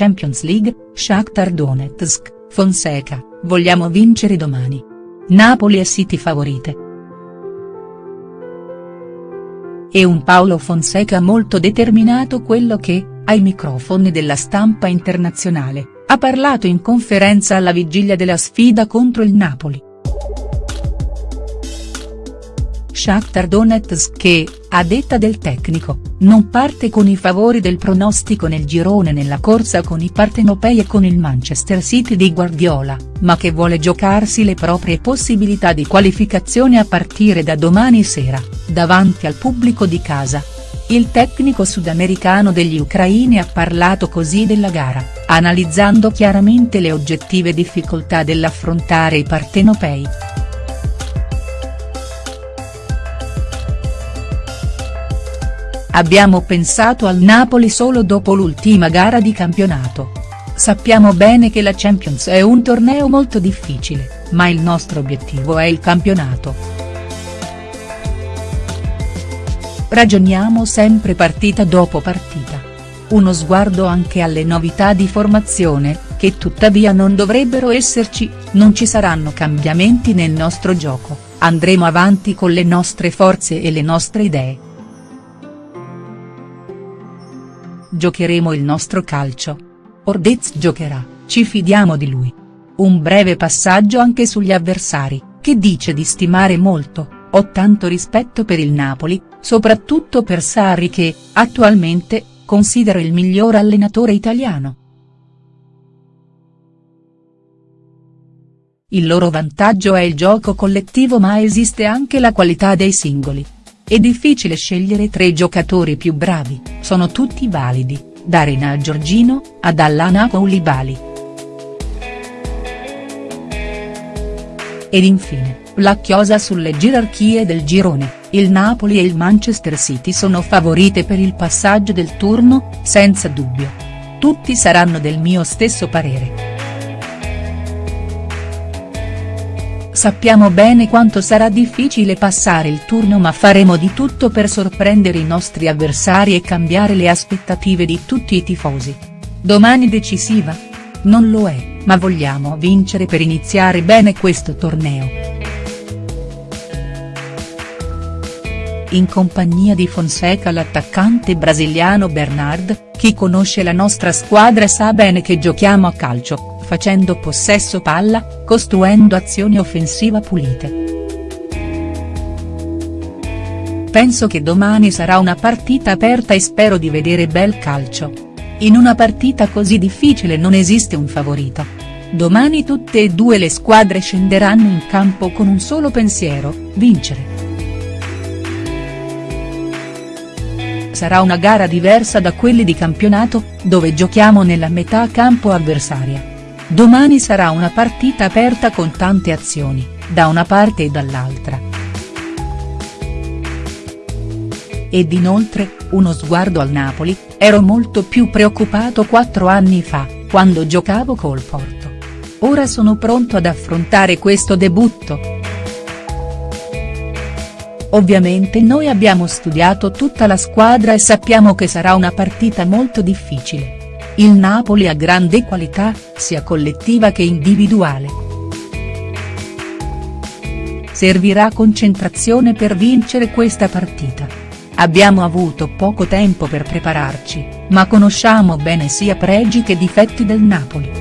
Champions League, Shakhtar Donetsk, Fonseca, vogliamo vincere domani. Napoli e City favorite. E un Paolo Fonseca molto determinato quello che, ai microfoni della stampa internazionale, ha parlato in conferenza alla vigilia della sfida contro il Napoli. Shakhtar Donetsk che, a detta del tecnico, non parte con i favori del pronostico nel girone nella corsa con i partenopei e con il Manchester City di Guardiola, ma che vuole giocarsi le proprie possibilità di qualificazione a partire da domani sera, davanti al pubblico di casa. Il tecnico sudamericano degli ucraini ha parlato così della gara, analizzando chiaramente le oggettive difficoltà dell'affrontare i partenopei. Abbiamo pensato al Napoli solo dopo l'ultima gara di campionato. Sappiamo bene che la Champions è un torneo molto difficile, ma il nostro obiettivo è il campionato. Ragioniamo sempre partita dopo partita. Uno sguardo anche alle novità di formazione, che tuttavia non dovrebbero esserci, non ci saranno cambiamenti nel nostro gioco, andremo avanti con le nostre forze e le nostre idee. Giocheremo il nostro calcio. Ordez giocherà, ci fidiamo di lui. Un breve passaggio anche sugli avversari, che dice di stimare molto, ho tanto rispetto per il Napoli, soprattutto per Sarri che, attualmente, considero il miglior allenatore italiano. Il loro vantaggio è il gioco collettivo ma esiste anche la qualità dei singoli. È difficile scegliere tre giocatori più bravi, sono tutti validi, da Rena Giorgino, ad Allana Koulibaly. Ed infine, la chiosa sulle gerarchie del girone, il Napoli e il Manchester City sono favorite per il passaggio del turno, senza dubbio. Tutti saranno del mio stesso parere. Sappiamo bene quanto sarà difficile passare il turno ma faremo di tutto per sorprendere i nostri avversari e cambiare le aspettative di tutti i tifosi. Domani decisiva? Non lo è, ma vogliamo vincere per iniziare bene questo torneo. In compagnia di Fonseca l'attaccante brasiliano Bernard, chi conosce la nostra squadra sa bene che giochiamo a calcio, facendo possesso palla, costruendo azioni offensiva pulite. Penso che domani sarà una partita aperta e spero di vedere bel calcio. In una partita così difficile non esiste un favorito. Domani tutte e due le squadre scenderanno in campo con un solo pensiero, vincere. Sarà una gara diversa da quelle di campionato, dove giochiamo nella metà campo avversaria. Domani sarà una partita aperta con tante azioni, da una parte e dall'altra. Ed inoltre, uno sguardo al Napoli, ero molto più preoccupato quattro anni fa, quando giocavo col Porto. Ora sono pronto ad affrontare questo debutto. Ovviamente noi abbiamo studiato tutta la squadra e sappiamo che sarà una partita molto difficile. Il Napoli ha grande qualità, sia collettiva che individuale. Servirà concentrazione per vincere questa partita. Abbiamo avuto poco tempo per prepararci, ma conosciamo bene sia pregi che difetti del Napoli.